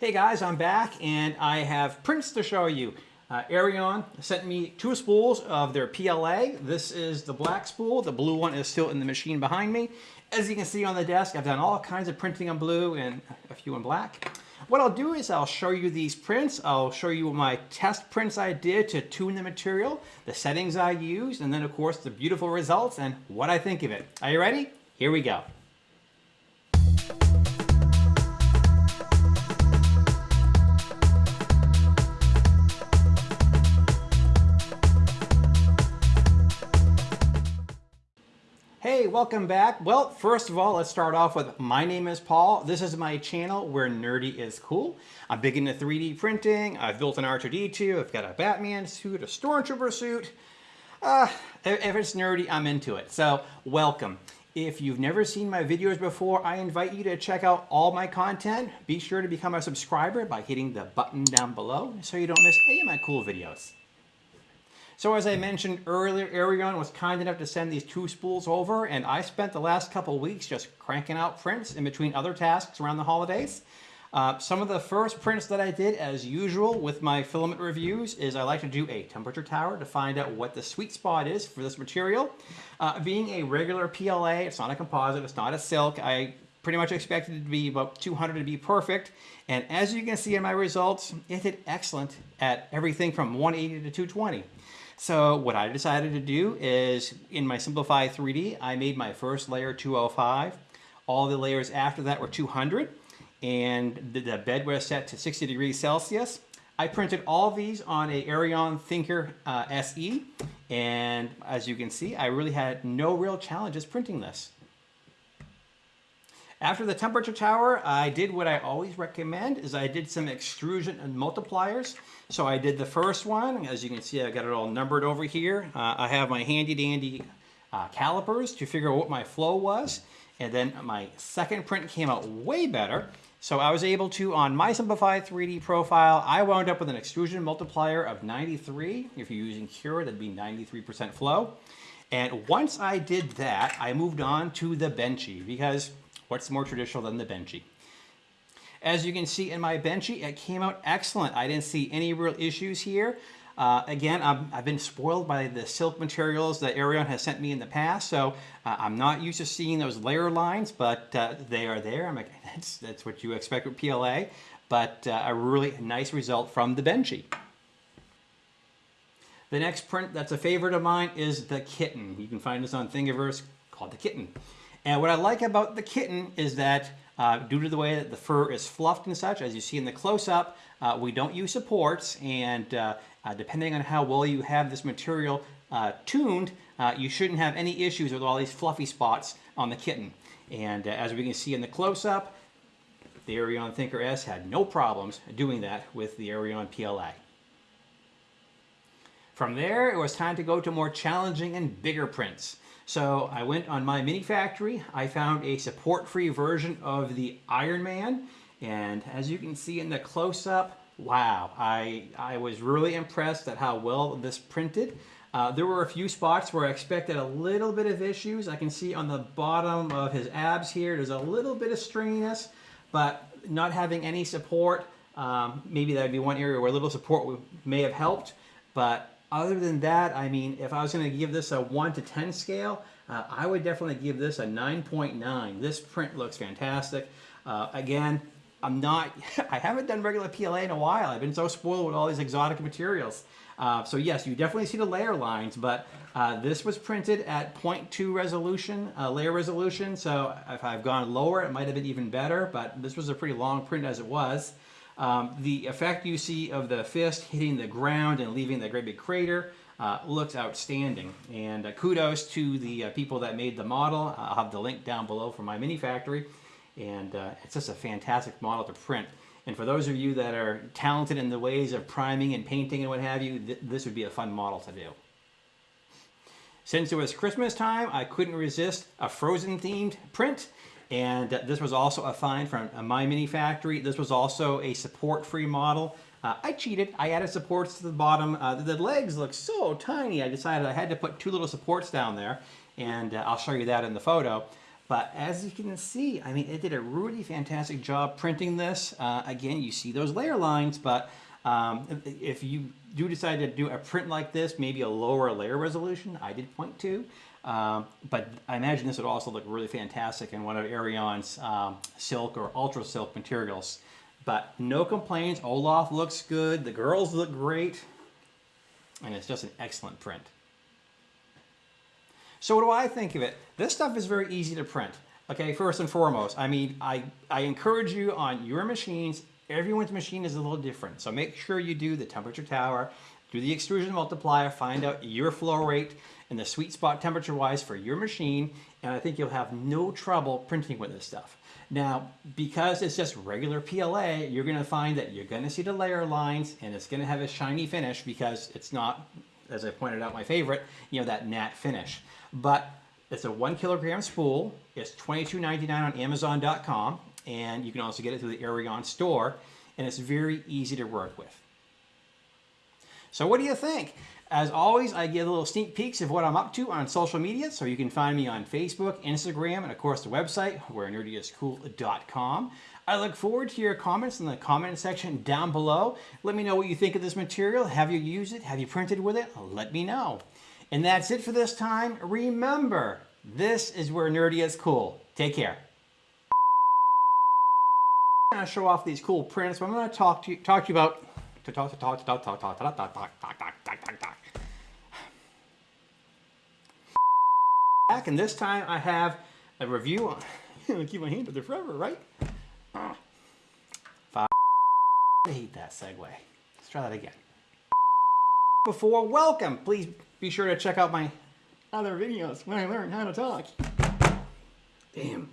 Hey guys, I'm back and I have prints to show you. Uh, Eryone sent me two spools of their PLA. This is the black spool. The blue one is still in the machine behind me. As you can see on the desk, I've done all kinds of printing in blue and a few in black. What I'll do is I'll show you these prints. I'll show you my test prints I did to tune the material, the settings I used, and then of course the beautiful results and what I think of it. Are you ready? Here we go. Welcome back. Well, first of all, let's start off with my name is Paul. This is my channel where nerdy is cool. I'm big into 3D printing. I've built an R2-D2. I've got a Batman suit, a Stormtrooper suit. Uh, if it's nerdy, I'm into it. So welcome. If you've never seen my videos before, I invite you to check out all my content. Be sure to become a subscriber by hitting the button down below so you don't miss any of my cool videos. So as I mentioned earlier, Eryone was kind enough to send these two spools over, and I spent the last couple weeks just cranking out prints in between other tasks around the holidays. Uh, some of the first prints that I did, as usual with my filament reviews, is I like to do a temperature tower to find out what the sweet spot is for this material. Uh, being a regular PLA, it's not a composite, it's not a silk, I pretty much expected it to be about 200 to be perfect. And as you can see in my results, it did excellent at everything from 180 to 220. So what I decided to do is in my Simplify 3D, I made my first layer 205. All the layers after that were 200 and the, bed was set to 60 degrees Celsius. I printed all these on a Eryone Thinker uh, SE and as you can see, I really had no real challenges printing this. After the temperature tower, I did what I always recommend is I did some extrusion and multipliers. So I did the first one. As you can see, I got it all numbered over here. Uh, I have my handy dandy uh, calipers to figure out what my flow was. And then my second print came out way better. So I was able to, on my Simplify 3D profile, I wound up with an extrusion multiplier of 93. If you're using Cura, that'd be 93% flow. And once I did that, I moved on to the Benchy because what's more traditional than the Benchy? As you can see in my Benchy, it came out excellent. I didn't see any real issues here. Uh, again, i have been spoiled by the silk materials that Eryone has sent me in the past, so uh, I'm not used to seeing those layer lines, but uh, they are there. I'm like, that's, that's what you expect with PLA, but uh, a really nice result from the Benchy. The next print that's a favorite of mine is the Kitten. You can find this on Thingiverse called the Kitten. And what I like about the Kitten is that uh, due to the way that the fur is fluffed and such, as you see in the close-up, uh, we don't use supports, and uh, uh depending on how well you have this material uh, tuned, uh, you shouldn't have any issues with all these fluffy spots on the kitten. And as we can see in the close-up, the Eryone Thinker S had no problems doing that with the Eryone PLA. From there, it was time to go to more challenging and bigger prints. So I went on my mini factory. I found a support-free version of the Iron Man. And as you can see in the close-up, wow, I, I was really impressed at how well this printed. Uh, there were a few spots where I expected a little bit of issues. I can see on the bottom of his abs here, there's a little bit of stringiness, but not having any support, um, maybe that would be one area where a little support may have helped. But other than that, I mean, if I was going to give this a 1 to 10 scale, uh, I would definitely give this a 9.9. .9. This print looks fantastic. Uh, again, I'm not, I haven't done regular PLA in a while. I've been so spoiled with all these exotic materials. Uh, so yes, you definitely see the layer lines, but uh, this was printed at 0.2 resolution, uh, layer resolution. So if I've gone lower, it might have been even better, but this was a pretty long print as it was. Um, the effect you see of the fist hitting the ground and leaving that great big crater uh, looks outstanding. And uh, kudos to the uh, people that made the model. I'll have the link down below for my mini factory. And uh, it's just a fantastic model to print. And for those of you that are talented in the ways of priming and painting and what have you, th this would be a fun model to do. Since it was Christmas time, I couldn't resist a Frozen themed print. And this was also a find from My Mini Factory. This was also a support-free model. Uh, I cheated. I added supports to the bottom. Uh, the legs look so tiny. I decided I had to put two little supports down there, and uh, I'll show you that in the photo. But as you can see, I mean, it did a really fantastic job printing this. Uh, again, you see those layer lines, but um, if- if you do decide to do a print like this, maybe a lower layer resolution, I did point to. Um, but I imagine this would also look really fantastic in one of Eryone's um, silk or ultra silk materials. But no complaints, Olaf looks good, the girls look great, and it's just an excellent print. So what do I think of it? This stuff is very easy to print. Okay, first and foremost, I mean, I, I encourage you on your machines, everyone's machine is a little different. So make sure you do the temperature tower, do the extrusion multiplier, find out your flow rate and the sweet spot temperature wise for your machine, and I think you'll have no trouble printing with this stuff. Now, because it's just regular PLA, you're gonna find that you're gonna see the layer lines and it's gonna have a shiny finish because it's not, as I pointed out, my favorite, you know, that matte finish. But it's a one kilogram spool. It's $22.99 on Amazon.com, and you can also get it through the Eryone store, and it's very easy to work with. So what do you think? As always, I give little sneak peeks of what I'm up to on social media, so you can find me on Facebook, Instagram, and of course the website, where nerdyiscool.com. I look forward to your comments in the comment section down below. Let me know what you think of this material. Have you used it? Have you printed with it? Let me know. And that's it for this time. Remember, this is where nerdy is cool. Take care. I'm gonna show off these cool prints, but I'm gonna talk to you, talk to you about Back and this time I have a review on keep my hand up there forever, right? Five. I hate that segue. Let's try that again. Before welcome, please be sure to check out my other videos when I learn how to talk. Damn.